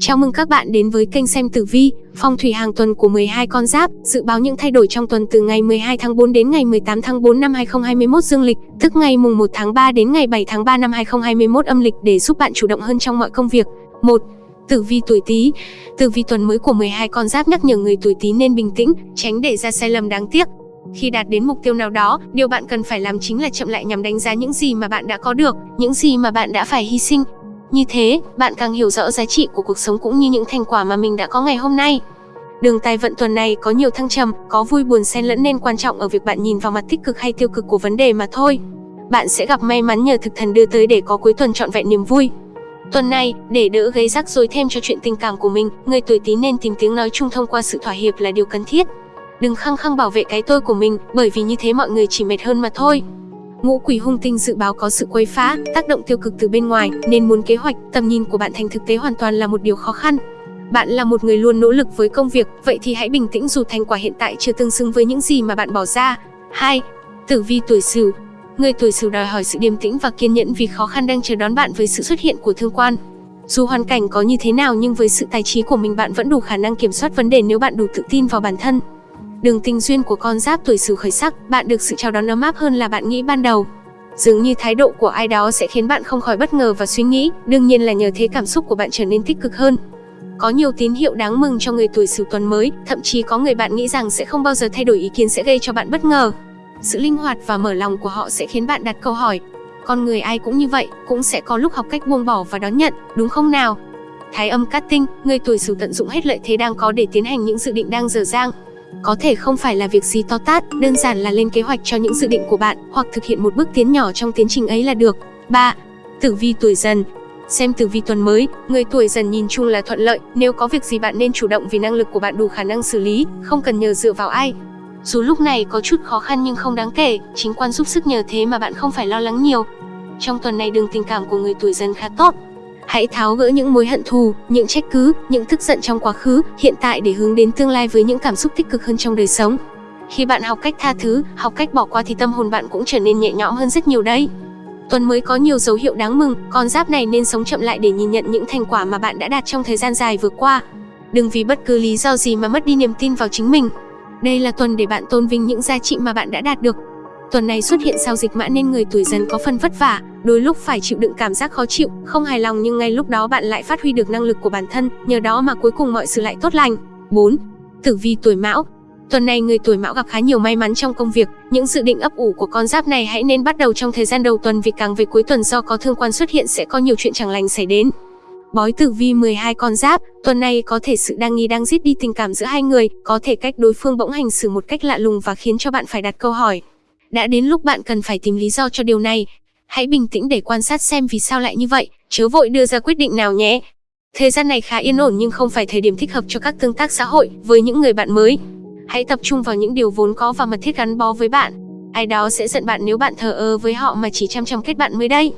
Chào mừng các bạn đến với kênh xem tử vi, phong thủy hàng tuần của 12 con giáp, dự báo những thay đổi trong tuần từ ngày 12 tháng 4 đến ngày 18 tháng 4 năm 2021 dương lịch, tức ngày mùng 1 tháng 3 đến ngày 7 tháng 3 năm 2021 âm lịch để giúp bạn chủ động hơn trong mọi công việc. 1. Tử vi tuổi Tý. Tử vi tuần mới của 12 con giáp nhắc nhở người tuổi Tý nên bình tĩnh, tránh để ra sai lầm đáng tiếc. Khi đạt đến mục tiêu nào đó, điều bạn cần phải làm chính là chậm lại nhằm đánh giá những gì mà bạn đã có được, những gì mà bạn đã phải hy sinh, như thế, bạn càng hiểu rõ giá trị của cuộc sống cũng như những thành quả mà mình đã có ngày hôm nay. Đường tài vận tuần này có nhiều thăng trầm, có vui buồn xen lẫn nên quan trọng ở việc bạn nhìn vào mặt tích cực hay tiêu cực của vấn đề mà thôi. Bạn sẽ gặp may mắn nhờ thực thần đưa tới để có cuối tuần trọn vẹn niềm vui. Tuần này, để đỡ gây rắc rối thêm cho chuyện tình cảm của mình, người tuổi Tý nên tìm tiếng nói chung thông qua sự thỏa hiệp là điều cần thiết. Đừng khăng khăng bảo vệ cái tôi của mình, bởi vì như thế mọi người chỉ mệt hơn mà thôi. Ngũ quỷ hung tinh dự báo có sự quấy phá, tác động tiêu cực từ bên ngoài, nên muốn kế hoạch, tầm nhìn của bạn thành thực tế hoàn toàn là một điều khó khăn. Bạn là một người luôn nỗ lực với công việc, vậy thì hãy bình tĩnh dù thành quả hiện tại chưa tương xứng với những gì mà bạn bỏ ra. 2. Tử vi tuổi Sửu. Người tuổi Sửu đòi hỏi sự điềm tĩnh và kiên nhẫn vì khó khăn đang chờ đón bạn với sự xuất hiện của thương quan. Dù hoàn cảnh có như thế nào nhưng với sự tài trí của mình bạn vẫn đủ khả năng kiểm soát vấn đề nếu bạn đủ tự tin vào bản thân. Đường tình duyên của con giáp tuổi Sửu khởi sắc, bạn được sự chào đón ấm áp hơn là bạn nghĩ ban đầu. Dường như thái độ của ai đó sẽ khiến bạn không khỏi bất ngờ và suy nghĩ, đương nhiên là nhờ thế cảm xúc của bạn trở nên tích cực hơn. Có nhiều tín hiệu đáng mừng cho người tuổi Sửu tuần mới, thậm chí có người bạn nghĩ rằng sẽ không bao giờ thay đổi ý kiến sẽ gây cho bạn bất ngờ. Sự linh hoạt và mở lòng của họ sẽ khiến bạn đặt câu hỏi. Con người ai cũng như vậy, cũng sẽ có lúc học cách buông bỏ và đón nhận, đúng không nào? Thái âm cát tinh, người tuổi Sửu tận dụng hết lợi thế đang có để tiến hành những dự định đang dở dang, có thể không phải là việc gì to tát, đơn giản là lên kế hoạch cho những dự định của bạn hoặc thực hiện một bước tiến nhỏ trong tiến trình ấy là được. 3. Tử vi tuổi dần Xem tử vi tuần mới, người tuổi dần nhìn chung là thuận lợi, nếu có việc gì bạn nên chủ động vì năng lực của bạn đủ khả năng xử lý, không cần nhờ dựa vào ai. Dù lúc này có chút khó khăn nhưng không đáng kể, chính quan giúp sức nhờ thế mà bạn không phải lo lắng nhiều. Trong tuần này đường tình cảm của người tuổi dần khá tốt, Hãy tháo gỡ những mối hận thù, những trách cứ, những tức giận trong quá khứ, hiện tại để hướng đến tương lai với những cảm xúc tích cực hơn trong đời sống. Khi bạn học cách tha thứ, học cách bỏ qua thì tâm hồn bạn cũng trở nên nhẹ nhõm hơn rất nhiều đấy. Tuần mới có nhiều dấu hiệu đáng mừng, con giáp này nên sống chậm lại để nhìn nhận những thành quả mà bạn đã đạt trong thời gian dài vừa qua. Đừng vì bất cứ lý do gì mà mất đi niềm tin vào chính mình. Đây là tuần để bạn tôn vinh những giá trị mà bạn đã đạt được, Tuần này xuất hiện sao dịch mã nên người tuổi dần có phần vất vả, đôi lúc phải chịu đựng cảm giác khó chịu, không hài lòng nhưng ngay lúc đó bạn lại phát huy được năng lực của bản thân, nhờ đó mà cuối cùng mọi sự lại tốt lành. 4. Tử vi tuổi Mão Tuần này người tuổi Mão gặp khá nhiều may mắn trong công việc, những dự định ấp ủ của con giáp này hãy nên bắt đầu trong thời gian đầu tuần vì càng về cuối tuần do có thương quan xuất hiện sẽ có nhiều chuyện chẳng lành xảy đến. Bói tử vi 12 con giáp, tuần này có thể sự đang nghi đang giết đi tình cảm giữa hai người, có thể cách đối phương bỗng hành xử một cách lạ lùng và khiến cho bạn phải đặt câu hỏi, đã đến lúc bạn cần phải tìm lý do cho điều này. Hãy bình tĩnh để quan sát xem vì sao lại như vậy, chớ vội đưa ra quyết định nào nhé. Thời gian này khá yên ổn nhưng không phải thời điểm thích hợp cho các tương tác xã hội với những người bạn mới. Hãy tập trung vào những điều vốn có và mật thiết gắn bó với bạn. Ai đó sẽ giận bạn nếu bạn thờ ơ với họ mà chỉ chăm chăm kết bạn mới đây.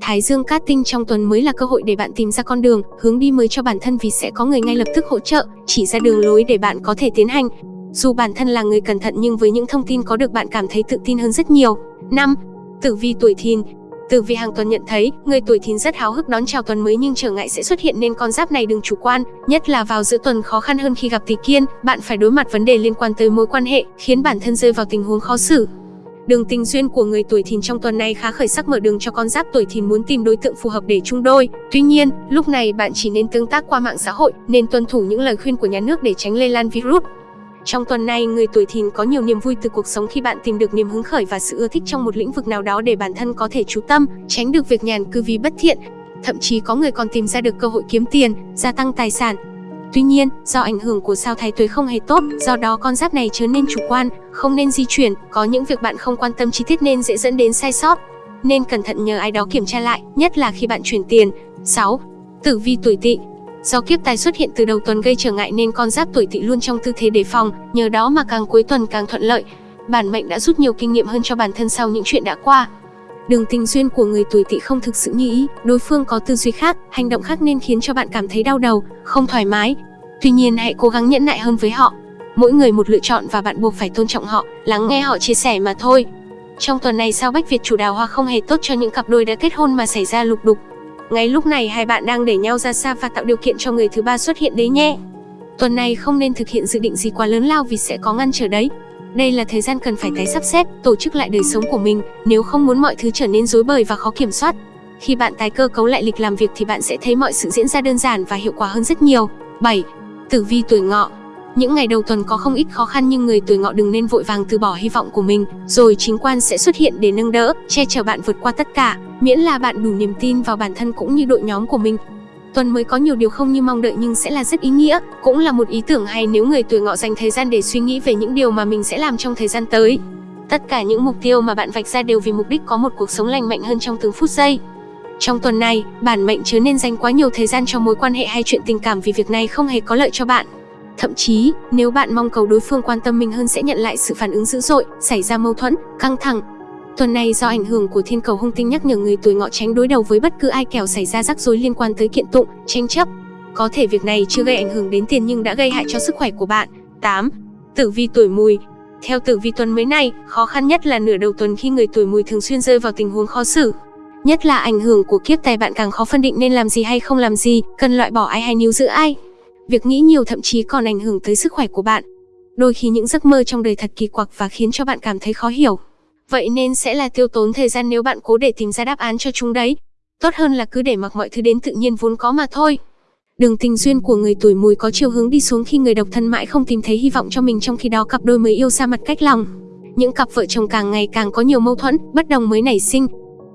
Thái Dương cát tinh trong tuần mới là cơ hội để bạn tìm ra con đường, hướng đi mới cho bản thân vì sẽ có người ngay lập tức hỗ trợ, chỉ ra đường lối để bạn có thể tiến hành. Dù bản thân là người cẩn thận nhưng với những thông tin có được bạn cảm thấy tự tin hơn rất nhiều. 5. Tử vi tuổi thìn Tử vi hàng tuần nhận thấy, người tuổi thìn rất háo hức đón chào tuần mới nhưng trở ngại sẽ xuất hiện nên con giáp này đừng chủ quan, nhất là vào giữa tuần khó khăn hơn khi gặp tỷ kiên, bạn phải đối mặt vấn đề liên quan tới mối quan hệ, khiến bản thân rơi vào tình huống khó xử. Đường tình duyên của người tuổi thìn trong tuần này khá khởi sắc mở đường cho con giáp tuổi thìn muốn tìm đối tượng phù hợp để chung đôi. Tuy nhiên, lúc này bạn chỉ nên tương tác qua mạng xã hội, nên tuân thủ những lời khuyên của nhà nước để tránh lây lan virus. Trong tuần này, người tuổi thìn có nhiều niềm vui từ cuộc sống khi bạn tìm được niềm hứng khởi và sự ưa thích trong một lĩnh vực nào đó để bản thân có thể chú tâm, tránh được việc nhàn cư vì bất thiện. Thậm chí có người còn tìm ra được cơ hội kiếm tiền, gia tăng tài sản. Tuy nhiên, do ảnh hưởng của sao thái tuế không hề tốt, do đó con giáp này chớ nên chủ quan, không nên di chuyển, có những việc bạn không quan tâm chi tiết nên dễ dẫn đến sai sót. Nên cẩn thận nhờ ai đó kiểm tra lại, nhất là khi bạn chuyển tiền. 6. Tử vi tuổi tỵ Do kiếp tài xuất hiện từ đầu tuần gây trở ngại nên con giáp tuổi tỵ luôn trong tư thế đề phòng, nhờ đó mà càng cuối tuần càng thuận lợi. Bản mệnh đã rút nhiều kinh nghiệm hơn cho bản thân sau những chuyện đã qua. Đường tình duyên của người tuổi tỵ không thực sự như ý, đối phương có tư duy khác, hành động khác nên khiến cho bạn cảm thấy đau đầu, không thoải mái. Tuy nhiên hãy cố gắng nhẫn nại hơn với họ. Mỗi người một lựa chọn và bạn buộc phải tôn trọng họ, lắng nghe họ chia sẻ mà thôi. Trong tuần này sao Bách Việt chủ đào hoa không hề tốt cho những cặp đôi đã kết hôn mà xảy ra lục đục, ngay lúc này hai bạn đang để nhau ra xa và tạo điều kiện cho người thứ ba xuất hiện đấy nhé. Tuần này không nên thực hiện dự định gì quá lớn lao vì sẽ có ngăn trở đấy. Đây là thời gian cần phải tái sắp xếp, tổ chức lại đời sống của mình, nếu không muốn mọi thứ trở nên rối bời và khó kiểm soát. Khi bạn tái cơ cấu lại lịch làm việc thì bạn sẽ thấy mọi sự diễn ra đơn giản và hiệu quả hơn rất nhiều. 7. Tử vi tuổi ngọ những ngày đầu tuần có không ít khó khăn nhưng người tuổi ngọ đừng nên vội vàng từ bỏ hy vọng của mình, rồi chính quan sẽ xuất hiện để nâng đỡ, che chở bạn vượt qua tất cả, miễn là bạn đủ niềm tin vào bản thân cũng như đội nhóm của mình. Tuần mới có nhiều điều không như mong đợi nhưng sẽ là rất ý nghĩa, cũng là một ý tưởng hay nếu người tuổi ngọ dành thời gian để suy nghĩ về những điều mà mình sẽ làm trong thời gian tới. Tất cả những mục tiêu mà bạn vạch ra đều vì mục đích có một cuộc sống lành mạnh hơn trong từng phút giây. Trong tuần này, bản mệnh chớ nên dành quá nhiều thời gian cho mối quan hệ hay chuyện tình cảm vì việc này không hề có lợi cho bạn. Thậm chí, nếu bạn mong cầu đối phương quan tâm mình hơn sẽ nhận lại sự phản ứng dữ dội, xảy ra mâu thuẫn, căng thẳng. Tuần này do ảnh hưởng của thiên cầu hung tinh nhắc nhở người tuổi ngọ tránh đối đầu với bất cứ ai kẻo xảy ra rắc rối liên quan tới kiện tụng, tranh chấp. Có thể việc này chưa gây ảnh hưởng đến tiền nhưng đã gây hại cho sức khỏe của bạn. 8. Tử vi tuổi mùi Theo tử vi tuần mới này, khó khăn nhất là nửa đầu tuần khi người tuổi mùi thường xuyên rơi vào tình huống khó xử. Nhất là ảnh hưởng của kiếp tài bạn càng khó phân định nên làm gì hay không làm gì, cần loại bỏ ai hay níu giữ ai. Việc nghĩ nhiều thậm chí còn ảnh hưởng tới sức khỏe của bạn. Đôi khi những giấc mơ trong đời thật kỳ quặc và khiến cho bạn cảm thấy khó hiểu. Vậy nên sẽ là tiêu tốn thời gian nếu bạn cố để tìm ra đáp án cho chúng đấy. Tốt hơn là cứ để mặc mọi thứ đến tự nhiên vốn có mà thôi. Đường tình duyên của người tuổi mùi có chiều hướng đi xuống khi người độc thân mãi không tìm thấy hy vọng cho mình trong khi đó cặp đôi mới yêu xa mặt cách lòng. Những cặp vợ chồng càng ngày càng có nhiều mâu thuẫn, bất đồng mới nảy sinh,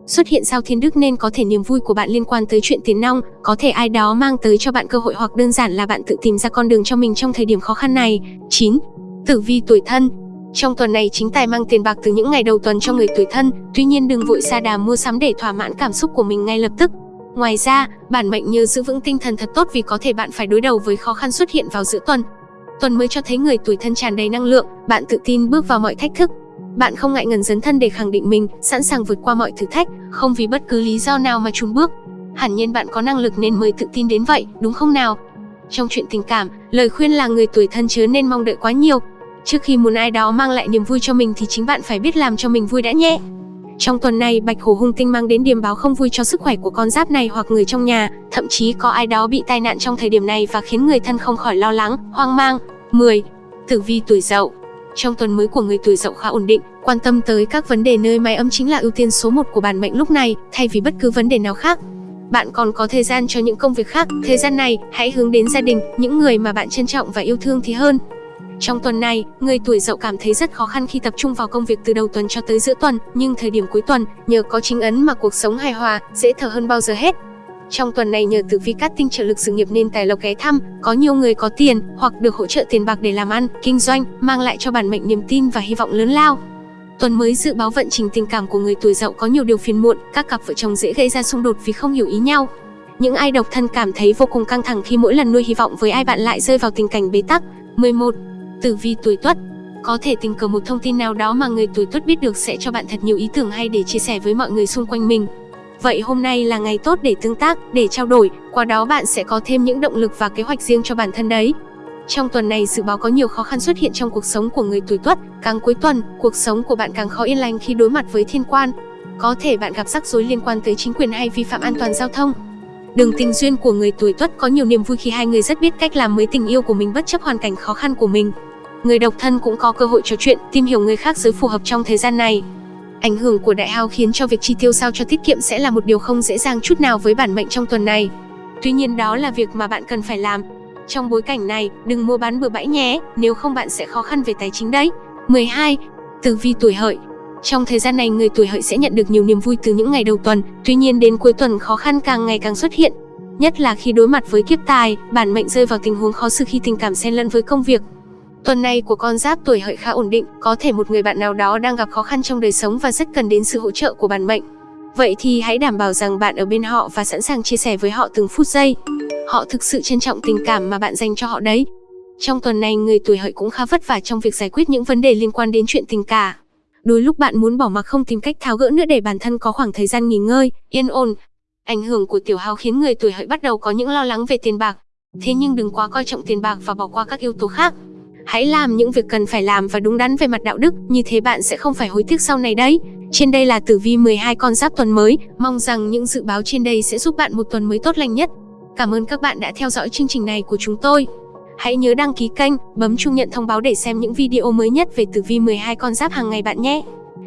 Xuất hiện sao thiên đức nên có thể niềm vui của bạn liên quan tới chuyện tiền nong, có thể ai đó mang tới cho bạn cơ hội hoặc đơn giản là bạn tự tìm ra con đường cho mình trong thời điểm khó khăn này. 9. Tử vi tuổi thân trong tuần này chính tài mang tiền bạc từ những ngày đầu tuần cho người tuổi thân, tuy nhiên đừng vội xa đà mua sắm để thỏa mãn cảm xúc của mình ngay lập tức. Ngoài ra, bản mệnh nhớ giữ vững tinh thần thật tốt vì có thể bạn phải đối đầu với khó khăn xuất hiện vào giữa tuần. Tuần mới cho thấy người tuổi thân tràn đầy năng lượng, bạn tự tin bước vào mọi thách thức, bạn không ngại ngần dấn thân để khẳng định mình, sẵn sàng vượt qua mọi thử thách, không vì bất cứ lý do nào mà chùn bước. Hẳn nhiên bạn có năng lực nên mới tự tin đến vậy, đúng không nào? Trong chuyện tình cảm, lời khuyên là người tuổi thân chớ nên mong đợi quá nhiều. Trước khi muốn ai đó mang lại niềm vui cho mình thì chính bạn phải biết làm cho mình vui đã nhé. Trong tuần này, Bạch Hổ hung tinh mang đến điềm báo không vui cho sức khỏe của con giáp này hoặc người trong nhà, thậm chí có ai đó bị tai nạn trong thời điểm này và khiến người thân không khỏi lo lắng, hoang mang. 10. Tử vi tuổi Dậu trong tuần mới của người tuổi dậu khá ổn định, quan tâm tới các vấn đề nơi máy ấm chính là ưu tiên số 1 của bản mệnh lúc này, thay vì bất cứ vấn đề nào khác. Bạn còn có thời gian cho những công việc khác, thời gian này hãy hướng đến gia đình, những người mà bạn trân trọng và yêu thương thì hơn. Trong tuần này, người tuổi dậu cảm thấy rất khó khăn khi tập trung vào công việc từ đầu tuần cho tới giữa tuần, nhưng thời điểm cuối tuần, nhờ có chính ấn mà cuộc sống hài hòa, dễ thở hơn bao giờ hết. Trong tuần này nhờ tử vi cát tinh trợ lực sự nghiệp nên tài lộc ghé thăm, có nhiều người có tiền hoặc được hỗ trợ tiền bạc để làm ăn, kinh doanh, mang lại cho bản mệnh niềm tin và hy vọng lớn lao. Tuần mới dự báo vận trình tình cảm của người tuổi dậu có nhiều điều phiền muộn, các cặp vợ chồng dễ gây ra xung đột vì không hiểu ý nhau. Những ai độc thân cảm thấy vô cùng căng thẳng khi mỗi lần nuôi hy vọng với ai bạn lại rơi vào tình cảnh bế tắc. 11. Tử vi tuổi Tuất có thể tình cờ một thông tin nào đó mà người tuổi Tuất biết được sẽ cho bạn thật nhiều ý tưởng hay để chia sẻ với mọi người xung quanh mình. Vậy hôm nay là ngày tốt để tương tác, để trao đổi, qua đó bạn sẽ có thêm những động lực và kế hoạch riêng cho bản thân đấy. Trong tuần này dự báo có nhiều khó khăn xuất hiện trong cuộc sống của người tuổi Tuất, càng cuối tuần, cuộc sống của bạn càng khó yên lành khi đối mặt với thiên quan. Có thể bạn gặp rắc rối liên quan tới chính quyền hay vi phạm an toàn giao thông. Đường tình duyên của người tuổi Tuất có nhiều niềm vui khi hai người rất biết cách làm mới tình yêu của mình bất chấp hoàn cảnh khó khăn của mình. Người độc thân cũng có cơ hội trò chuyện, tìm hiểu người khác giới phù hợp trong thời gian này. Ảnh hưởng của đại hao khiến cho việc chi tiêu sao cho tiết kiệm sẽ là một điều không dễ dàng chút nào với bản mệnh trong tuần này. Tuy nhiên đó là việc mà bạn cần phải làm. Trong bối cảnh này, đừng mua bán bừa bãi nhé, nếu không bạn sẽ khó khăn về tài chính đấy. 12. Tử vi tuổi hợi trong thời gian này người tuổi hợi sẽ nhận được nhiều niềm vui từ những ngày đầu tuần, tuy nhiên đến cuối tuần khó khăn càng ngày càng xuất hiện. Nhất là khi đối mặt với kiếp tài, bản mệnh rơi vào tình huống khó xử khi tình cảm xen lẫn với công việc, Tuần này của con giáp tuổi hợi khá ổn định, có thể một người bạn nào đó đang gặp khó khăn trong đời sống và rất cần đến sự hỗ trợ của bản mệnh. Vậy thì hãy đảm bảo rằng bạn ở bên họ và sẵn sàng chia sẻ với họ từng phút giây. Họ thực sự trân trọng tình cảm mà bạn dành cho họ đấy. Trong tuần này người tuổi hợi cũng khá vất vả trong việc giải quyết những vấn đề liên quan đến chuyện tình cảm. Đôi lúc bạn muốn bỏ mặc không tìm cách tháo gỡ nữa để bản thân có khoảng thời gian nghỉ ngơi, yên ổn. Ảnh hưởng của tiểu hao khiến người tuổi hợi bắt đầu có những lo lắng về tiền bạc. Thế nhưng đừng quá coi trọng tiền bạc và bỏ qua các yếu tố khác. Hãy làm những việc cần phải làm và đúng đắn về mặt đạo đức, như thế bạn sẽ không phải hối tiếc sau này đấy. Trên đây là tử vi 12 con giáp tuần mới, mong rằng những dự báo trên đây sẽ giúp bạn một tuần mới tốt lành nhất. Cảm ơn các bạn đã theo dõi chương trình này của chúng tôi. Hãy nhớ đăng ký kênh, bấm chuông nhận thông báo để xem những video mới nhất về tử vi 12 con giáp hàng ngày bạn nhé.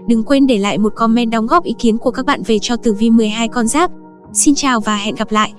Đừng quên để lại một comment đóng góp ý kiến của các bạn về cho tử vi 12 con giáp. Xin chào và hẹn gặp lại.